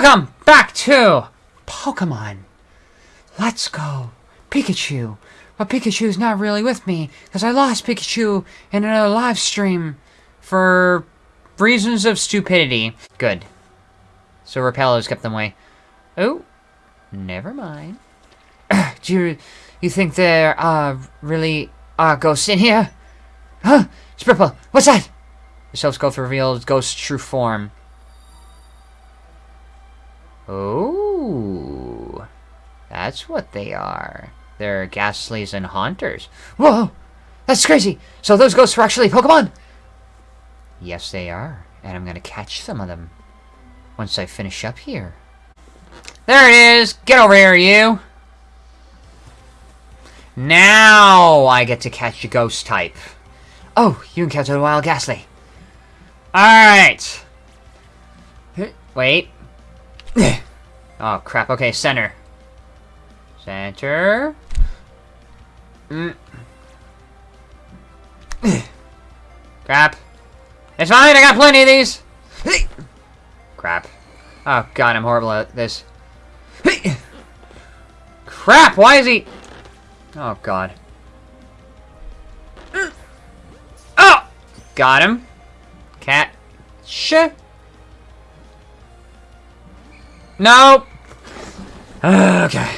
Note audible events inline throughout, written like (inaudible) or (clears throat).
Welcome back to Pokemon. Let's go. Pikachu. But Pikachu's not really with me because I lost Pikachu in another live stream for reasons of stupidity. Good. So Repello's kept them away. Oh, never mind. (clears throat) Do you you think there are uh, really are ghosts in here? Huh? Spripple, what's that? The Silph Scope reveals Ghost's true form. Oh, that's what they are. They're Gastlies and Haunters. Whoa, that's crazy. So those ghosts are actually Pokemon? Yes, they are. And I'm gonna catch some of them once I finish up here. There it is. Get over here, you. Now I get to catch a ghost type. Oh, you encountered a wild Gastly. Alright. Wait. Oh, crap. Okay, center. Center. Mm. crap. It's fine, I got plenty of these. crap. Oh, God, I'm horrible at this. crap, why is he... Oh, God. Oh! Got him. Cat. Shit. Nope. (sighs) Okay.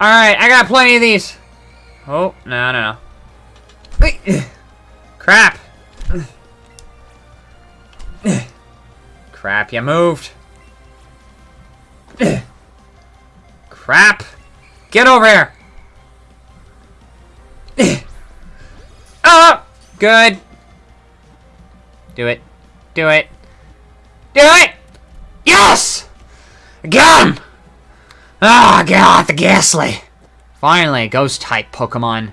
Alright, I got plenty of these. Oh, no, no, no. (coughs) Crap. (coughs) Crap, you moved. (coughs) Crap. Get over here. oh, good. Do it. Do it. Do it! Yes! Him! Ah, oh, off the Gastly. Finally, ghost-type Pokemon.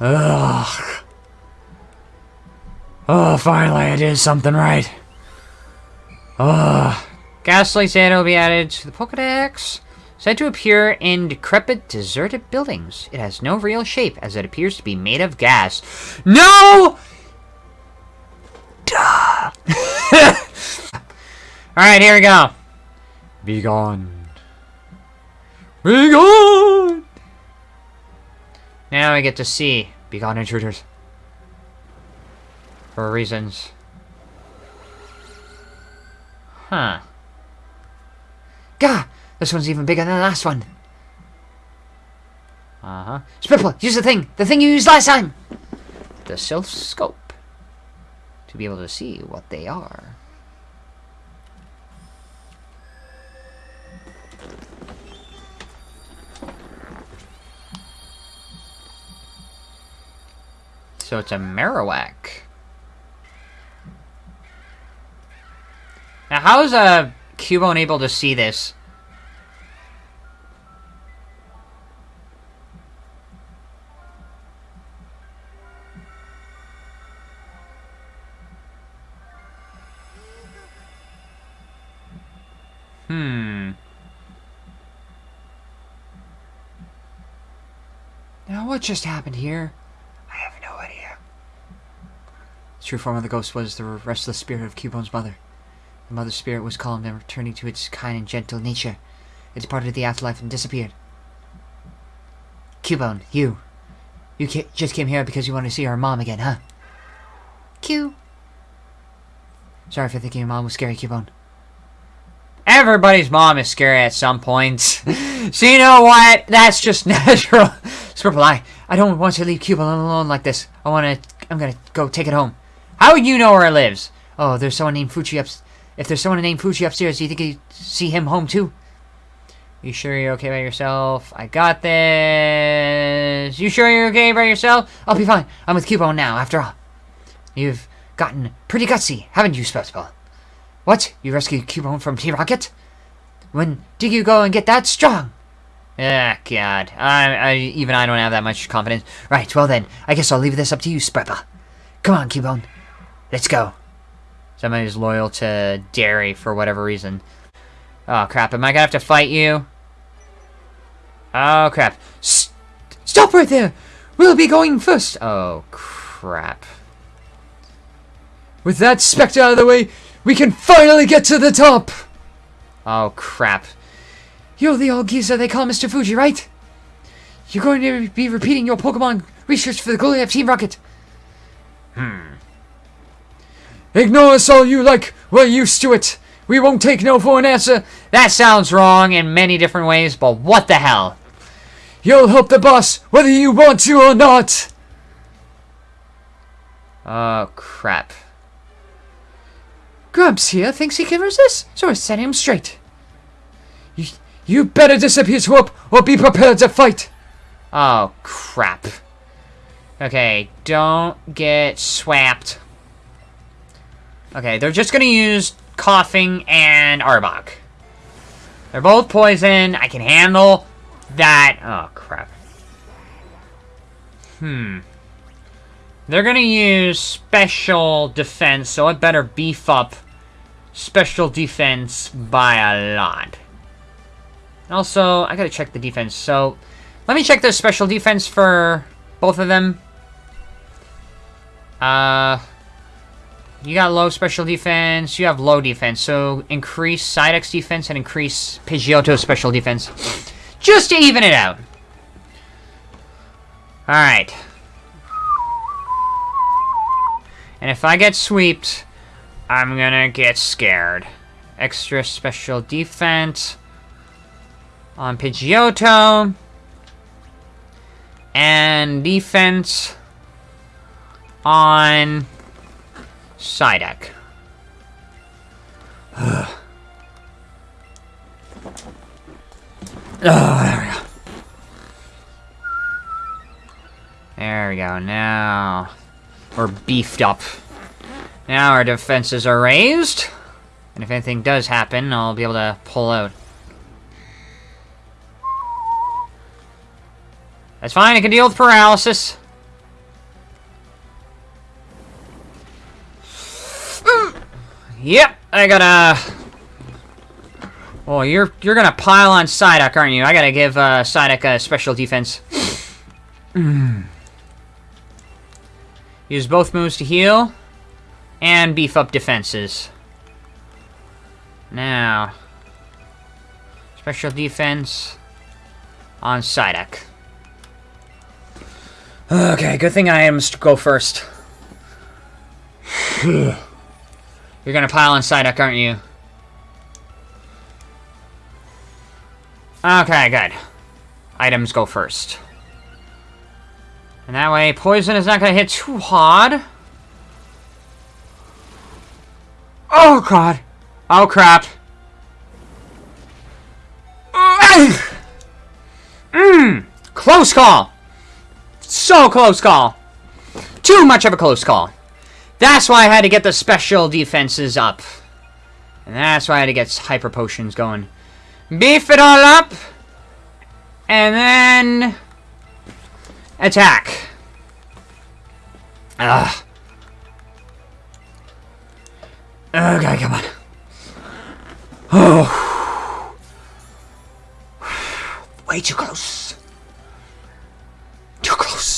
Ugh. Oh, finally I did something right. Ugh. Gastly said will be added to the Pokedex. Said to appear in decrepit, deserted buildings. It has no real shape, as it appears to be made of gas. No! Duh! (laughs) Alright, here we go. Be gone. Be gone! Now I get to see Be gone intruders. For reasons. Huh. Gah! This one's even bigger than the last one. Uh-huh. Spripple, use the thing! The thing you used last time! The Silph Scope. To be able to see what they are. So it's a Marowak. Now, how is uh, Cubone able to see this? Hmm. Now, what just happened here? I have no idea. The true form of the ghost was the restless spirit of Cubone's mother. The mother's spirit was calmed and returning to its kind and gentle nature. It departed the afterlife and disappeared. Cubone, you. You ca just came here because you want to see our mom again, huh? Q. Sorry for thinking your mom was scary, Cubone. Everybody's mom is scary at some point. (laughs) so you know what? That's just (laughs) natural. Spripple, I, I don't want to leave Cubone alone like this. I want to, I'm going to go take it home. How would you know where it lives? Oh, there's someone named Fuji up, if there's someone named Fuji upstairs, do you think you see him home too? You sure you're okay by yourself? I got this. You sure you're okay by yourself? I'll be fine. I'm with Cubone now, after all. You've gotten pretty gutsy, haven't you, Spripple? What? You rescued Cubone from T-Rocket? When did you go and get that strong? Ah, God. I, I, even I don't have that much confidence. Right, well then, I guess I'll leave this up to you, Spripple. Come on, Cubone. Let's go. Somebody Somebody's loyal to Dairy for whatever reason. Oh, crap. Am I gonna have to fight you? Oh, crap. S stop right there! We'll be going first! Oh, crap. With that Spectre out of the way, we can finally get to the top! Oh, crap. You're the old geezer they call Mr. Fuji, right? You're going to be repeating your Pokemon research for the Goliath Team Rocket. Hmm. Ignore us all you like. We're used to it. We won't take no for an answer. That sounds wrong in many different ways, but what the hell? You'll help the boss, whether you want to or not. Oh, crap. Grumps here thinks he can resist, so we're setting him straight. You, you better disappear, Swoop, or be prepared to fight. Oh, crap. Okay, don't get swapped. Okay, they're just gonna use Koffing and Arbok. They're both poison. I can handle that. Oh, crap. Hmm. They're gonna use special defense, so I better beef up special defense by a lot. Also, I gotta check the defense, so let me check the special defense for both of them. Uh, you got low special defense, you have low defense, so increase Psyduck's defense and increase Pidgeotto's special defense. Just to even it out. Alright. And if I get sweeped, I'm gonna get scared. Extra special defense on Pidgeotto. And defense on Psyduck. oh, there we go. There we go. Now we're beefed up. Now our defenses are raised. And if anything does happen, I'll be able to pull out. That's fine, I can deal with paralysis. Yep, I gotta... Oh, you're you're gonna pile on Psyduck, aren't you? I gotta give uh, Psyduck a special defense. (clears throat) Use both moves to heal. And beef up defenses. Now. Special defense on Psyduck. Okay, good thing I am to go first. (sighs) (sighs) (sighs) You're gonna pile on Psyduck, aren't you? Okay, good. Items go first. And that way, poison is not gonna hit too hard. Oh, God. Oh, crap. Mmm. Close call. So close call. Too much of a close call. That's why I had to get the special defenses up. And that's why I had to get hyper potions going. Beef it all up. And then... Attack. Ugh. Okay, come on. Oh. Way too close. Too close.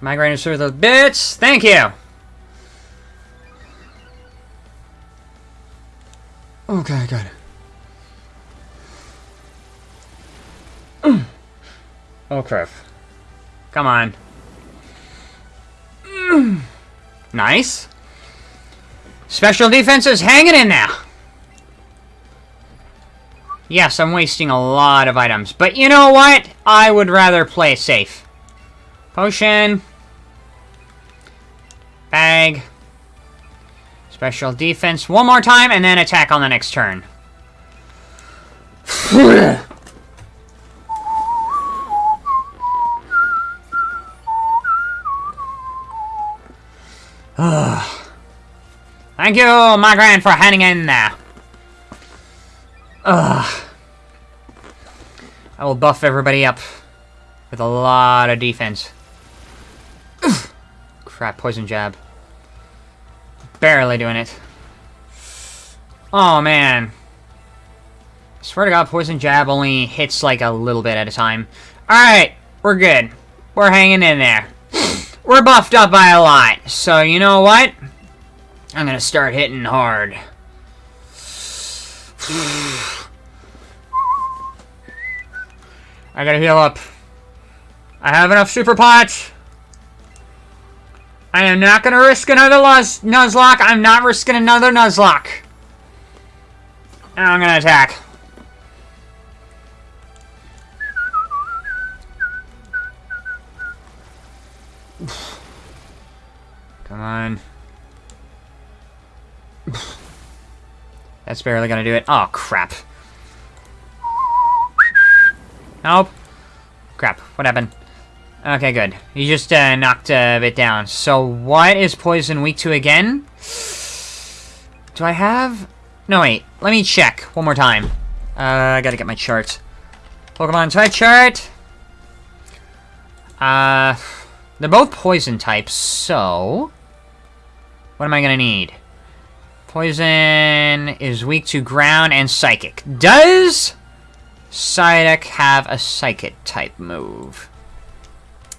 Migraine through the bits. Thank you. Okay, good. (clears throat) Oh, crap. Come on. (clears throat) Nice. Special defense is hanging in there. Yes, I'm wasting a lot of items. But you know what? I would rather play safe. Potion. Bag. Special defense one more time, and then attack on the next turn. (sighs) Thank you, Migraine, for hanging in there. Ugh. (sighs) I will buff everybody up with a lot of defense. Crap, poison jab. Barely doing it. Oh, man. Swear to God, poison jab only hits like a little bit at a time. Alright, we're good. We're hanging in there. (sniffs) We're buffed up by a lot. So, you know what? I'm gonna start hitting hard. (sighs) I gotta heal up. I have enough super pots. I am not gonna risk another Nuz Nuzlocke. I'm not risking another Nuzlocke. I'm gonna attack. (sighs) Come on. (sighs) That's barely gonna do it. Oh, crap. Nope. Crap. What happened? Okay, good. You just uh, knocked a bit down. So what is poison weak to again? Do I have... No, wait. Let me check one more time. Uh, I gotta get my chart. Pokemon type chart. Uh, they're both poison types, so... What am I gonna need? Poison is weak to ground and psychic. Does Psyduck have a psychic type move?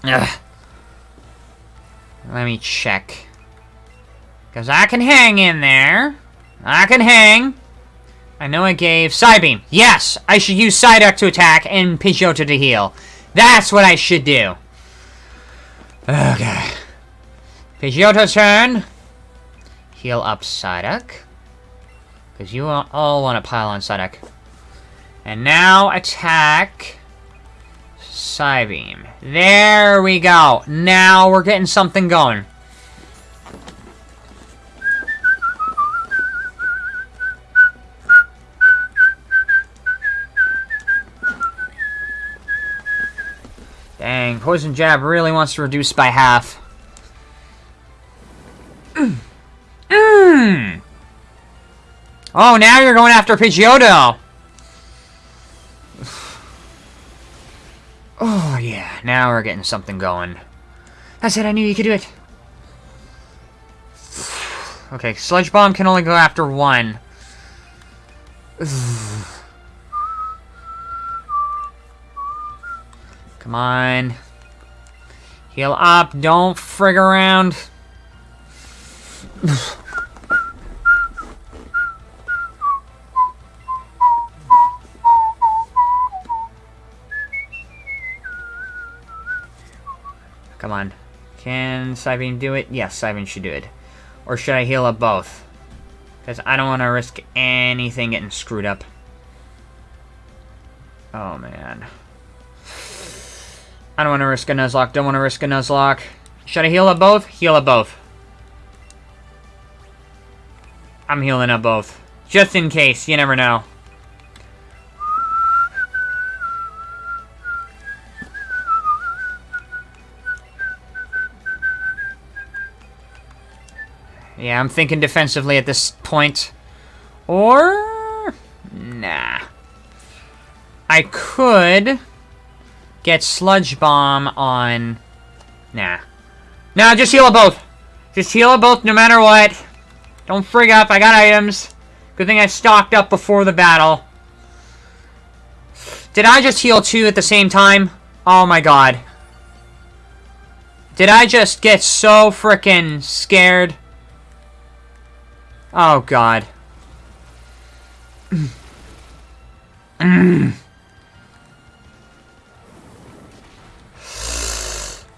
Ugh. Let me check. Because I can hang in there. I can hang. I know I gave Psybeam. Yes, I should use Psyduck to attack and Pidgeotto to heal. That's what I should do. Okay. Pidgeotto's turn. Heal up Psyduck. Because you all want to pile on Psyduck. And now attack Psybeam. There we go. Now we're getting something going. Dang, Poison Jab really wants to reduce by half. Mmm. Oh, now you're going after Pidgeotto. Oh, yeah. Now we're getting something going. I said I knew you could do it. Okay, Sludge Bomb can only go after one. Come on. Heal up. Don't frig around. Come on. Can Psybeam do it? Yes, Psybeam should do it. Or should I heal up both? Because I don't want to risk anything getting screwed up. Oh, man. (sighs) I don't want to risk a Nuzlocke. Don't want to risk a Nuzlocke. Should I heal up both? Heal up both. I'm healing up both. Just in case. You never know. Yeah, I'm thinking defensively at this point. Or... Nah. I could get Sludge Bomb on... Nah. Nah, just heal both. Just heal both no matter what. Don't frig up, I got items. Good thing I stocked up before the battle. Did I just heal two at the same time? Oh my god. Did I just get so freaking scared? Oh, God.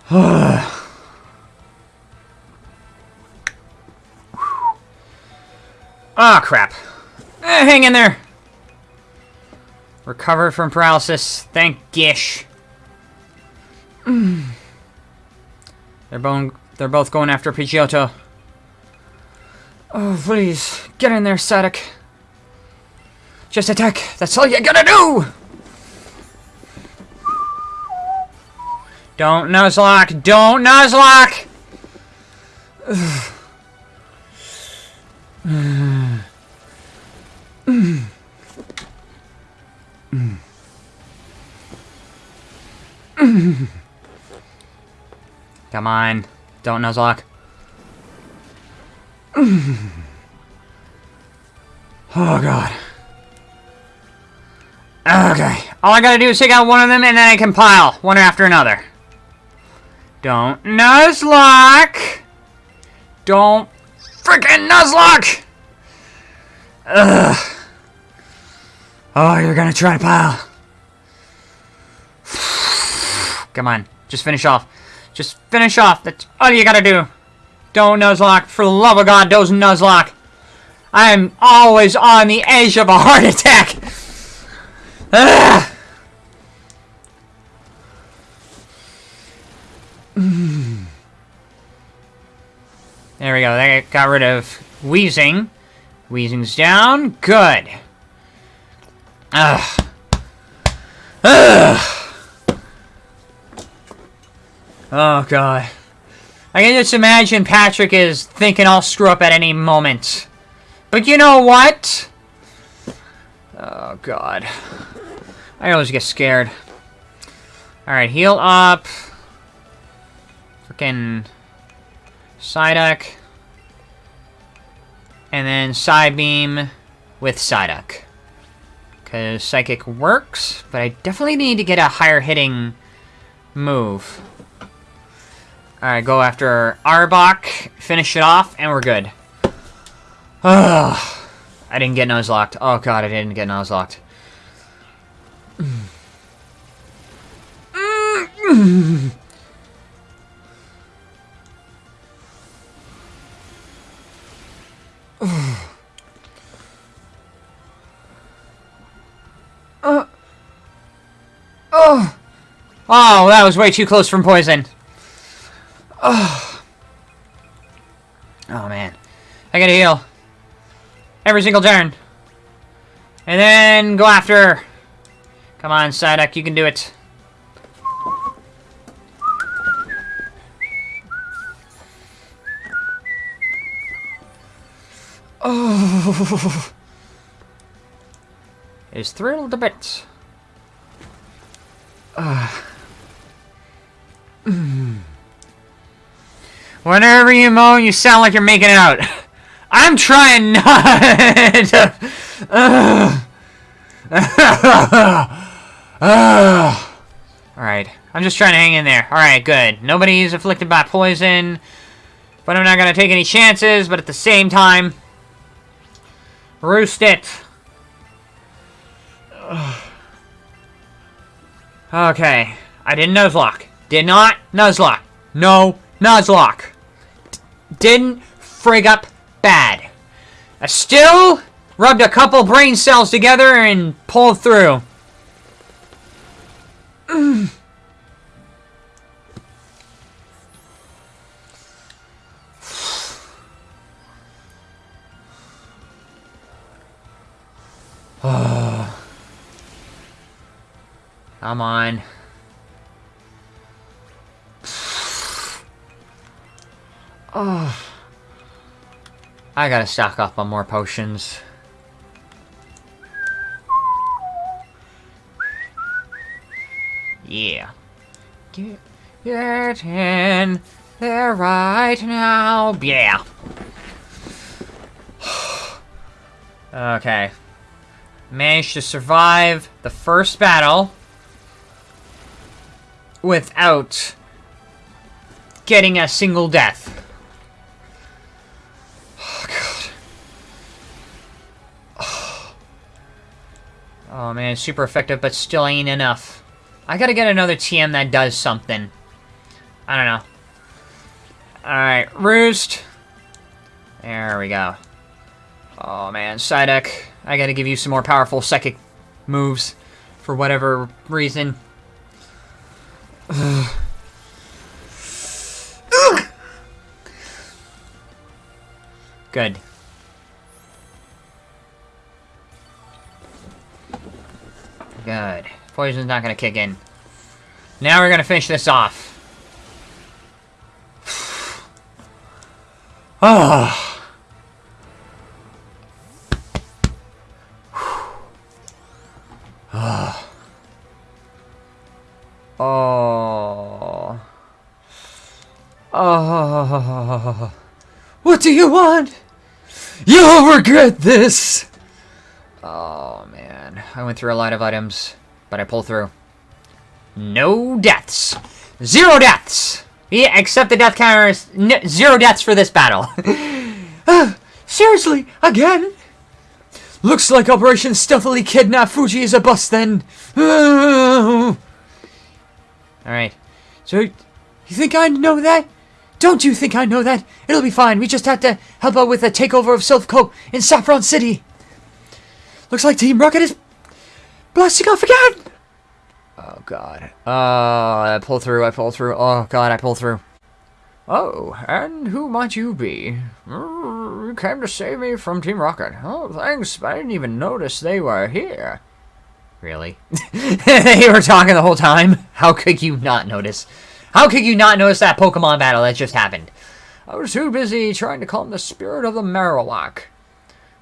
Ah, (sighs) oh, crap. Eh, hang in there. Recovered from paralysis. Thank Gish. they're, both, they're both going after Pidgeotto. Oh, please. Get in there, Psyduck. Just attack. That's all you gotta do! Don't Nuzlocke! Don't Nuzlocke! Come on. Don't Nuzlocke. (sighs) oh, God. Okay. All I gotta do is take out one of them, and then I can pile one after another. Don't Nuzlocke! Don't freaking Nuzlocke! Ugh. Oh, you're gonna try, to pile. (sighs) Come on, just finish off. Just finish off. That's all you gotta do. Don't Nuzlocke. For the love of God, don't Nuzlocke. I am always on the edge of a heart (laughs) attack. Ugh. There we go. That got rid of Weezing. Weezing's down. Good. Ugh. Ugh. Oh, God. I can just imagine Patrick is thinking I'll screw up at any moment. But you know what? Oh, God. I always get scared. Alright, heal up. Freaking... Psyduck. And then Psybeam with Psyduck. Because Psychic works, but I definitely need to get a higher hitting move. Alright, go after Arbok, finish it off, and we're good. Ugh. I didn't get Nuzlocked. Oh god, I didn't get. Uh. Oh. Oh, that was way too close from poison. Oh. (sighs) Oh, man. I gotta heal. Every single turn. And then go after. her. Come on, Psyduck, you can do it. Oh. (sighs) Is thrilled a bit. Uh. (sighs) Whenever you moan, you sound like you're making it out. (laughs) I'm trying not (laughs) (sighs) to... Alright, I'm just trying to hang in there. Alright, good. Nobody's afflicted by poison, but I'm not going to take any chances, but at the same time... Roost it. (sighs) Okay, I didn't Nuzlocke. Did not Nuzlocke. No Nuzlocke. Didn't frig up bad. I still rubbed a couple brain cells together and pulled through. (sighs) Ah. Come on. I gotta stock up on more potions. Yeah. Get, get in there right now. Yeah. (sighs) okay. Managed to survive the first battle without getting a single death. Man, super effective, but still ain't enough. I gotta get another TM that does something. I don't know. Alright, Roost. There we go. Oh man, Psyduck. I gotta give you some more powerful psychic moves. For whatever reason. (sighs) Good. Good. Poison's not gonna kick in. Now we're gonna finish this off. Oh. oh. Oh. Oh. What do you want? You'll regret this! Oh, man. I went through a lot of items, but I pulled through. No deaths. Zero deaths! Yeah, except the death counter is zero deaths for this battle. uh, (sighs) seriously, again? Looks like Operation Stealthily Kidnap Fuji is a bust then. (sighs) Alright. So, you think I know that? Don't you think I know that? It'll be fine. We just have to help out with the takeover of Silph Co. in Saffron City. Looks like Team Rocket is blasting off again. Oh, God. Oh, I pull through, I pull through. Oh, God, I pull through. Oh, and who might you be? Mm, You came to save me from Team Rocket. Oh, thanks. I didn't even notice they were here. Really? (laughs) they were talking the whole time? How could you not notice? How could you not notice that Pokemon battle that just happened? I was too busy trying to calm the spirit of the Marowak.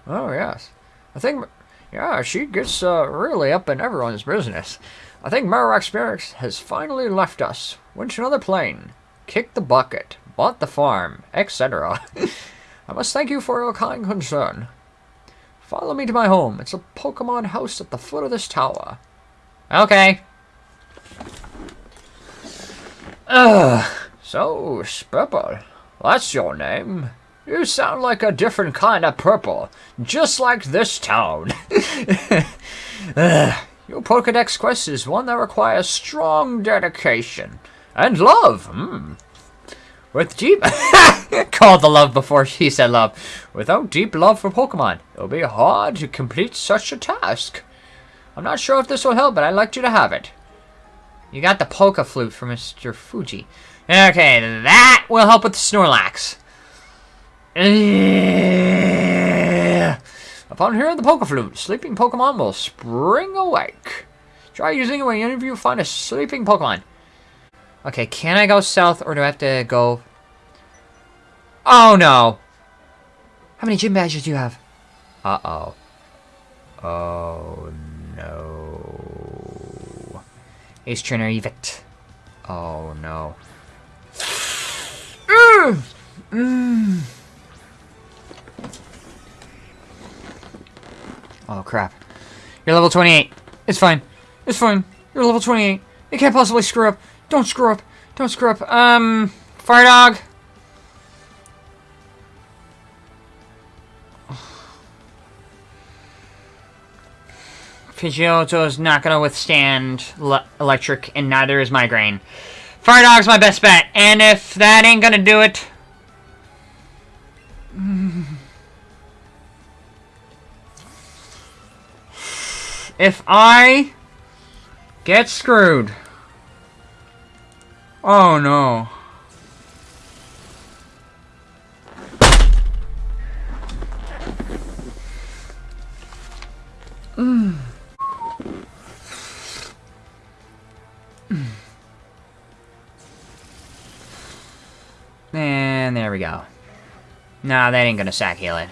Oh, yes. I think, yeah, she gets uh, really up in everyone's business. I think Marowak Spirit has finally left us. Went to another plane. Kicked the bucket. Bought the farm. Etc. (laughs) I must thank you for your kind concern. Follow me to my home. It's a Pokemon house at the foot of this tower. Okay. Ugh. So, Spurple, that's your name. You sound like a different kind of purple, just like this town. (laughs) Your Pokedex quest is one that requires strong dedication and love. Hmm. With deep (laughs) called the love before she said love. Without deep love for Pokemon, it'll be hard to complete such a task. I'm not sure if this will help, but I'd like you to have it. You got the Poke Flute from Mr. Fuji. Okay, that will help with the Snorlax. Ugh. Upon hearing the Poke Flute, sleeping Pokemon will spring awake. Try using it whenever you find a sleeping Pokemon. Okay, can I go south or do I have to go... Oh no! How many gym badges do you have? Uh-oh. Oh no. Ace Trainer Evict. Oh no. (sniffs) Mm. Mm. Oh crap. You're level 28. It's fine. It's fine. You're level 28. You can't possibly screw up. Don't screw up. Don't screw up. Um, Fire Dog. Pidgeotto is not going to withstand le electric, and neither is Migraine. Fire Dog's my best bet, and if that ain't going to do it... If I get screwed... Oh no. Mm. And there we go. Nah, that ain't gonna sack heal it.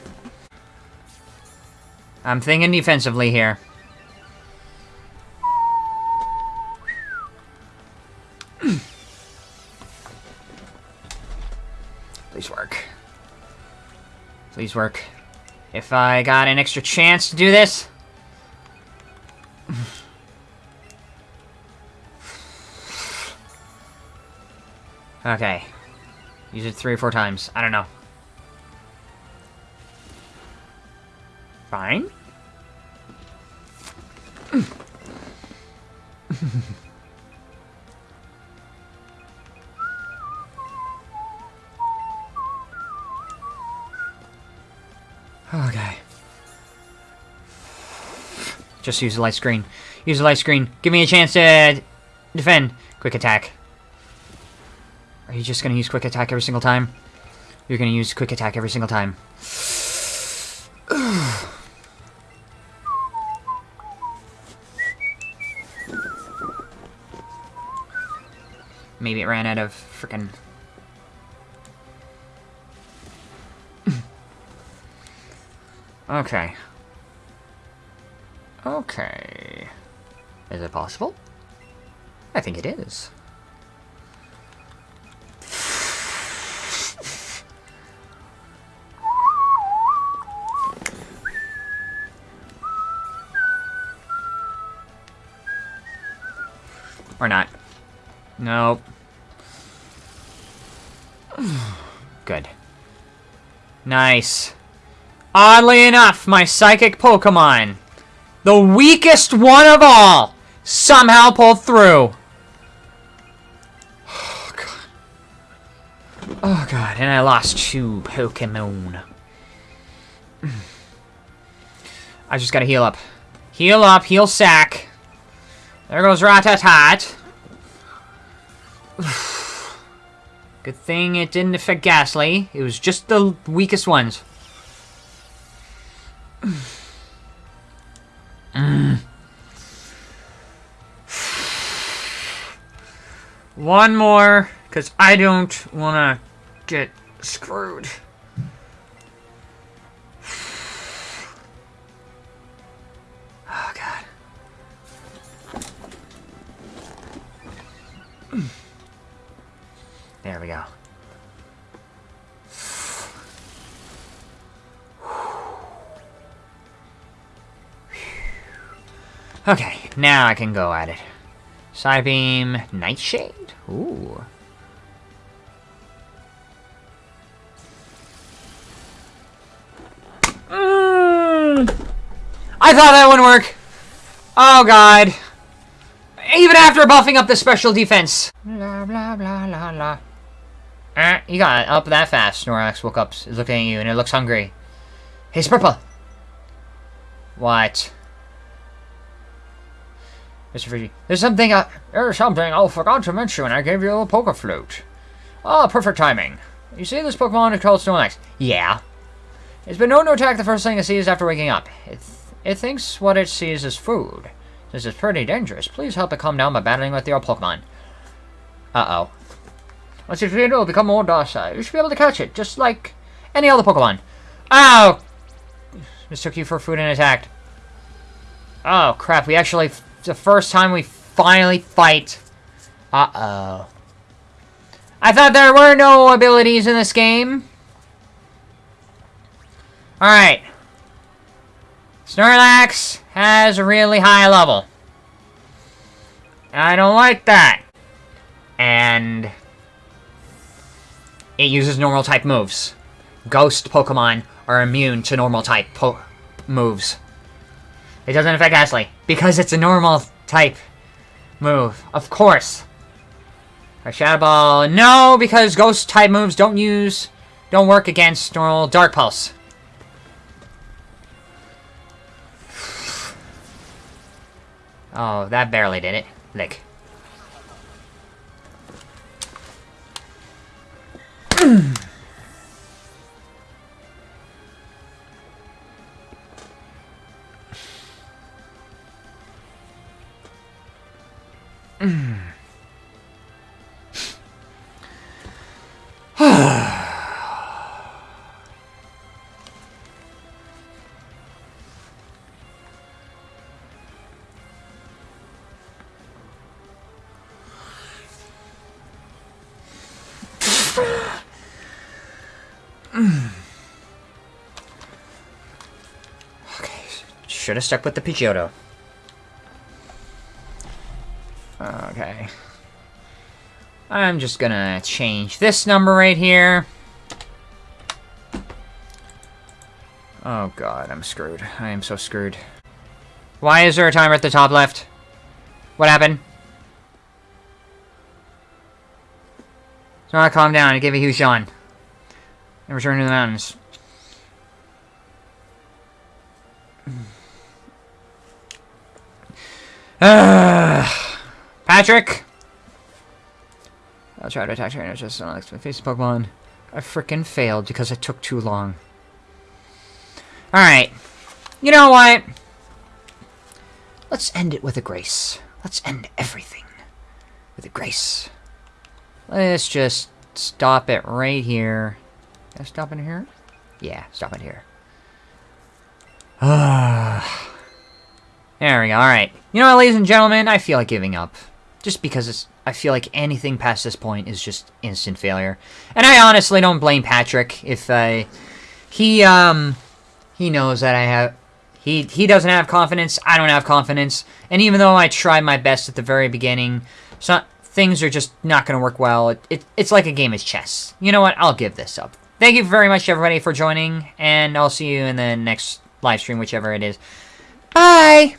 I'm thinking defensively here. (clears throat) Please work. Please work. If I got an extra chance to do this... (sighs) okay. Use it three or four times. I don't know. Fine. Just use the light screen. Use the light screen. Give me a chance to defend. Quick attack. Are you just going to use quick attack every single time? You're going to use quick attack every single time. (sighs) Maybe it ran out of freaking (coughs) Okay. Okay. Is it possible? I think it is. Or not. Nope. (sighs) Good. Nice. Oddly enough, my psychic Pokemon, the weakest one of all, somehow pulled through. Oh, God. Oh, God. And I lost two Pokemon. I just gotta heal up. Heal up, heal sack. There goes Rattatat. Good thing it didn't affect Gastly. It was just the weakest ones. Mm. (sighs) One more, because I don't want to get screwed. (sighs) Oh, God. (clears throat) There we go. Okay, now I can go at it. Psybeam, Nightshade? Ooh. Mm. I thought that wouldn't work. Oh god. Even after buffing up the special defense. Blah, blah, blah, blah, blah. Uh, you got up that fast. Snorlax woke up, is looking at you, and it looks hungry. Hey, Purple. What? Mr. Fuji, there's something I, there's something I forgot to mention when I gave you a Poke Flute. Ah, oh, perfect timing. You see this Pokemon is called Snorlax? Yeah. It's been known to attack the first thing it sees after waking up. It, th it thinks what it sees is food. This is pretty dangerous. Please help it calm down by battling with your Pokemon. Uh-oh. Once you feed it, will become more docile. You should be able to catch it, just like any other Pokemon. Oh! Mistook you for food and attacked. Oh, crap. We actually the first time we finally fight. Uh-oh. I thought there were no abilities in this game. Alright. Snorlax has a really high level. I don't like that. And... It uses normal type moves. Ghost Pokemon are immune to normal type moves. It doesn't affect Ashley, Because it's a normal type move. Of course. Our Shadow Ball. No, because ghost type moves don't use... Don't work against normal Dark Pulse. Oh, that barely did it. Lick. (clears throat) okay, should have stuck with the Pidgeotto. I'm just gonna change this number right here. Oh god, I'm screwed. I am so screwed. Why is there a timer at the top left? What happened? So I calm down and give a huge yawn. And return to the mountains. (sighs) Patrick! I'll try to attack trainer just on next face Pokemon. I freaking failed because it took too long. Alright. You know what? Let's end it with a grace. Let's end everything with a grace. Let's just stop it right here. Can I stop in here? Yeah, stop it here. Ah. (sighs) there we go. Alright. You know what, ladies and gentlemen? I feel like giving up. Just because it's, I feel like anything past this point is just instant failure. And I honestly don't blame Patrick if I... He, um... He knows that I have... He, he doesn't have confidence, I don't have confidence. And even though I tried my best at the very beginning, so, things are just not going to work well. It, it, it's like a game of chess. You know what? I'll give this up. thank you very much, everybody, for joining, and I'll see you in the next live stream, whichever it is. Bye!